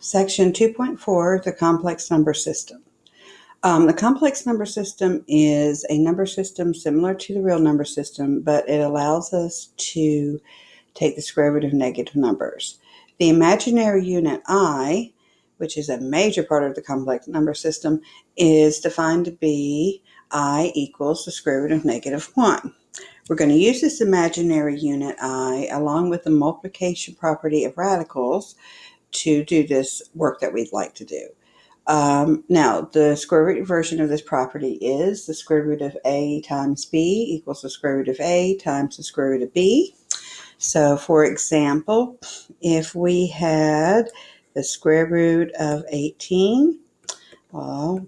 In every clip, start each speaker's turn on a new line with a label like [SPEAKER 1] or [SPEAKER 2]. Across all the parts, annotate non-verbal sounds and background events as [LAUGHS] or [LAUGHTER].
[SPEAKER 1] Section 2.4, the complex number system. Um, the complex number system is a number system similar to the real number system, but it allows us to take the square root of negative numbers. The imaginary unit i, which is a major part of the complex number system, is defined to be i equals the square root of negative 1. We're going to use this imaginary unit i along with the multiplication property of radicals to do this work that we'd like to do. Um, now, the square root version of this property is the square root of a times b equals the square root of a times the square root of b. So, for example, if we had the square root of 18, well,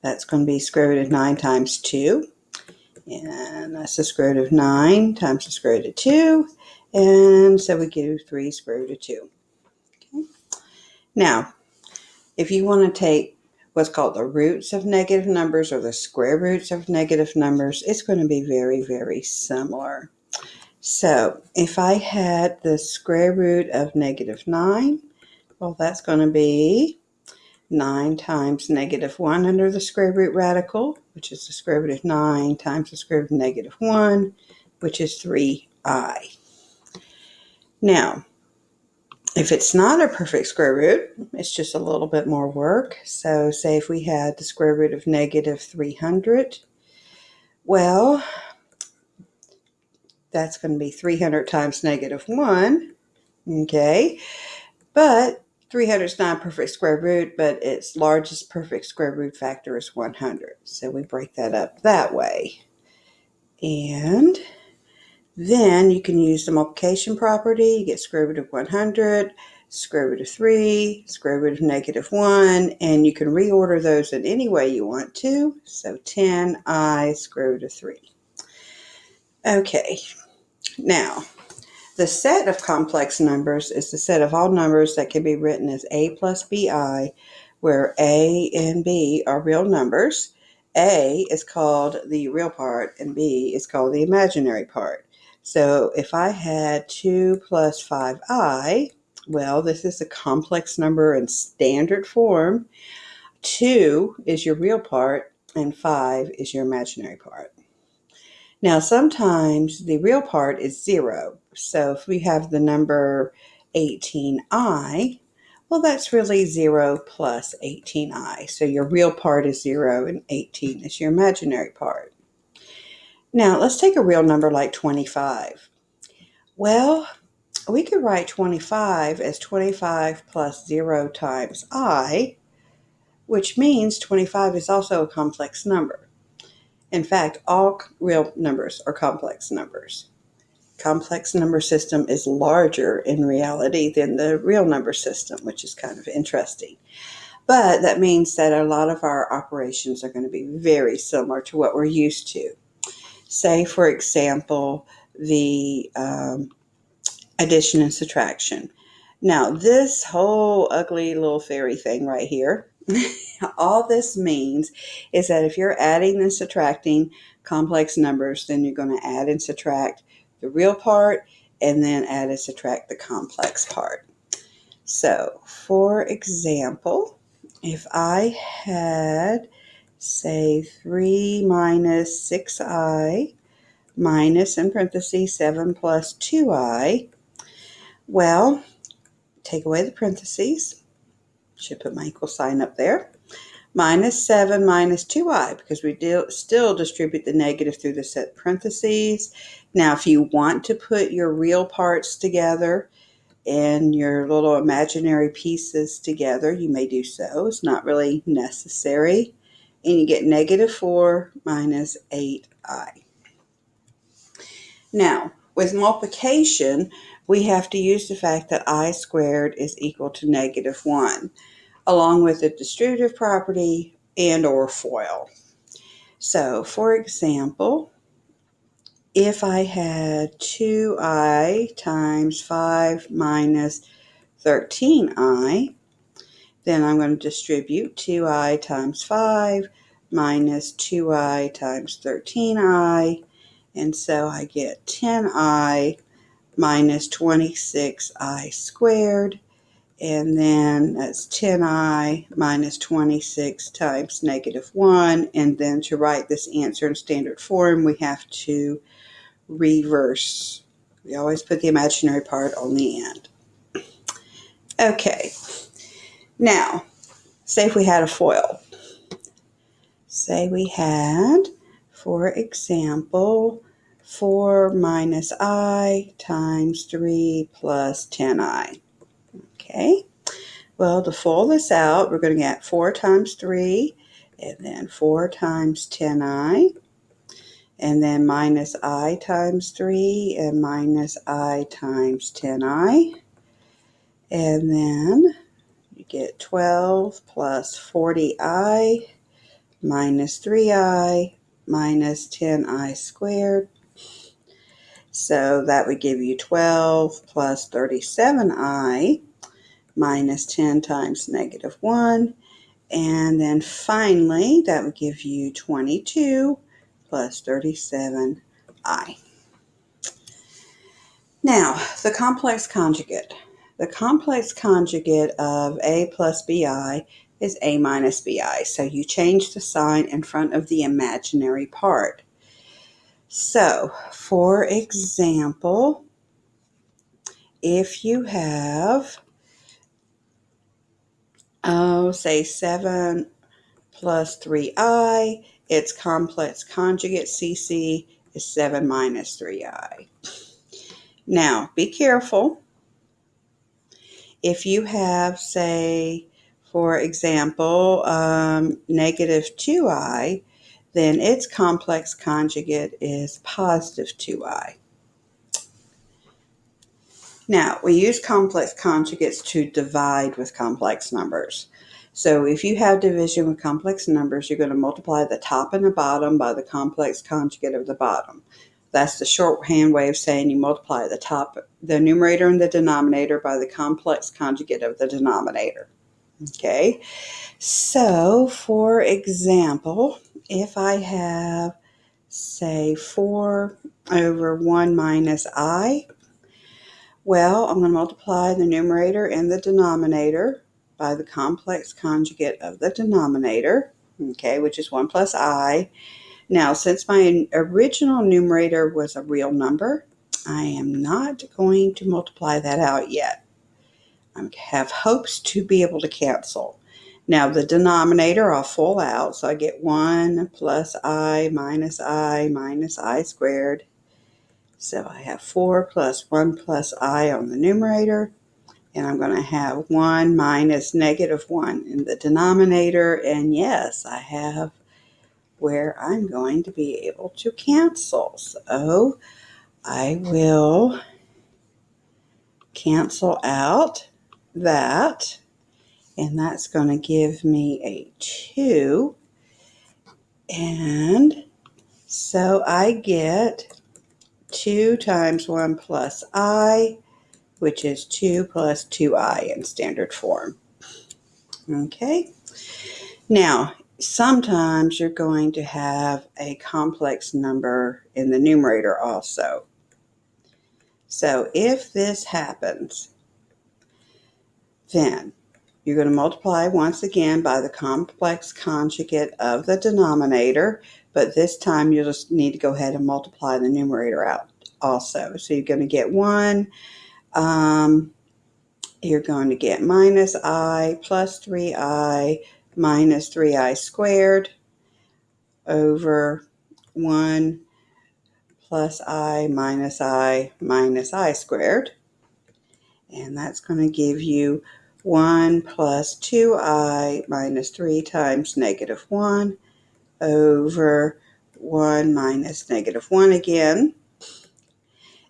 [SPEAKER 1] that's going to be square root of 9 times 2. And that's the square root of 9 times the square root of 2. And so we get 3 square root of 2. Now, if you want to take what's called the roots of negative numbers or the square roots of negative numbers, it's going to be very, very similar. So if I had the square root of negative 9, well, that's going to be 9 times negative 1 under the square root radical, which is the square root of 9 times the square root of negative 1, which is 3i. Now, if it's not a perfect square root, it's just a little bit more work. So say if we had the square root of negative 300, well, that's going to be 300 times negative 1, okay? But 300 is not a perfect square root, but its largest perfect square root factor is 100. So we break that up that way. And then you can use the multiplication property. You get square root of 100, square root of 3, square root of negative 1, and you can reorder those in any way you want to. So 10i square root of 3. Okay, now the set of complex numbers is the set of all numbers that can be written as a plus bi, where a and b are real numbers. A is called the real part and b is called the imaginary part. So if I had 2 plus 5i, well, this is a complex number in standard form. 2 is your real part, and 5 is your imaginary part. Now, sometimes the real part is 0. So if we have the number 18i, well, that's really 0 plus 18i. So your real part is 0 and 18 is your imaginary part. Now, let's take a real number like 25. Well, we could write 25 as 25 plus 0 times i, which means 25 is also a complex number. In fact, all real numbers are complex numbers. Complex number system is larger in reality than the real number system, which is kind of interesting. But that means that a lot of our operations are going to be very similar to what we're used to. Say, for example, the um, addition and subtraction. Now, this whole ugly little fairy thing right here, [LAUGHS] all this means is that if you're adding and subtracting complex numbers, then you're going to add and subtract the real part and then add and subtract the complex part. So, for example, if I had say 3 minus 6i minus in parentheses 7 plus 2i. Well, take away the parentheses. Should put my equal sign up there. Minus 7 minus 2i because we do, still distribute the negative through the set parentheses. Now, if you want to put your real parts together, and your little imaginary pieces together, you may do so. It's not really necessary and you get negative 4 minus 8i. Now, with multiplication, we have to use the fact that i squared is equal to negative 1, along with the distributive property and or FOIL. So, for example, if I had 2i times 5 minus 13i, then I'm going to distribute 2i times 5 minus 2i times 13i. And so I get 10i minus 26i squared. and then that's 10i minus 26 times negative 1. And then to write this answer in standard form, we have to reverse. We always put the imaginary part on the end. Okay, now, say if we had a FOIL. Say we had, for example, 4 minus i times 3 plus 10i. Okay, well, to FOIL this out, we're going to get 4 times 3, and then 4 times 10i, and then minus i times 3, and minus i times 10i. And then get 12 plus 40i minus 3i minus 10i squared. So that would give you 12 plus 37i minus 10 times negative 1. And then finally, that would give you 22 plus 37i. Now, the complex conjugate. The complex conjugate of a plus bi is a minus bi. So you change the sign in front of the imaginary part. So, for example, if you have oh, say 7 plus 3i, its complex conjugate, CC, is 7 minus 3i. Now, be careful. If you have, say, for example, um, negative 2i, then its complex conjugate is positive 2i. Now, we use complex conjugates to divide with complex numbers. So if you have division with complex numbers, you're going to multiply the top and the bottom by the complex conjugate of the bottom. That's the shorthand way of saying you multiply the top, the numerator and the denominator by the complex conjugate of the denominator. Okay, so for example, if I have, say, 4 over 1 minus i, well, I'm going to multiply the numerator and the denominator by the complex conjugate of the denominator, okay, which is 1 plus i. Now, since my original numerator was a real number, I am not going to multiply that out yet. I have hopes to be able to cancel. Now, the denominator I'll FOIL out, so I get 1 plus i minus i minus i squared so I have 4 plus 1 plus i on the numerator, and I'm going to have 1 minus negative 1 in the denominator, and yes, I have where I'm going to be able to cancel. So I will cancel out that, and that's going to give me a 2. And so I get 2 times 1 plus i, which is 2 plus 2i in standard form. Okay, now sometimes you're going to have a complex number in the numerator also. So if this happens, then you're going to multiply once again by the complex conjugate of the denominator, but this time you'll just need to go ahead and multiply the numerator out also. So you're going to get 1. Um, you're going to get minus i plus 3i minus 3i squared over 1 plus i minus i minus i squared. And that's going to give you 1 plus 2i minus 3 times negative 1 over 1 minus negative 1 again.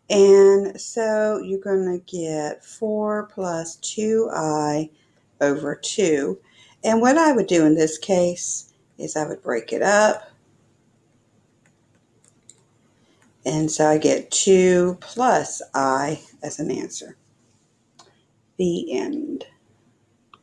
[SPEAKER 1] And so you're going to get 4 plus 2i over 2. And what I would do in this case is I would break it up. And so I get 2 plus i as an answer. The end.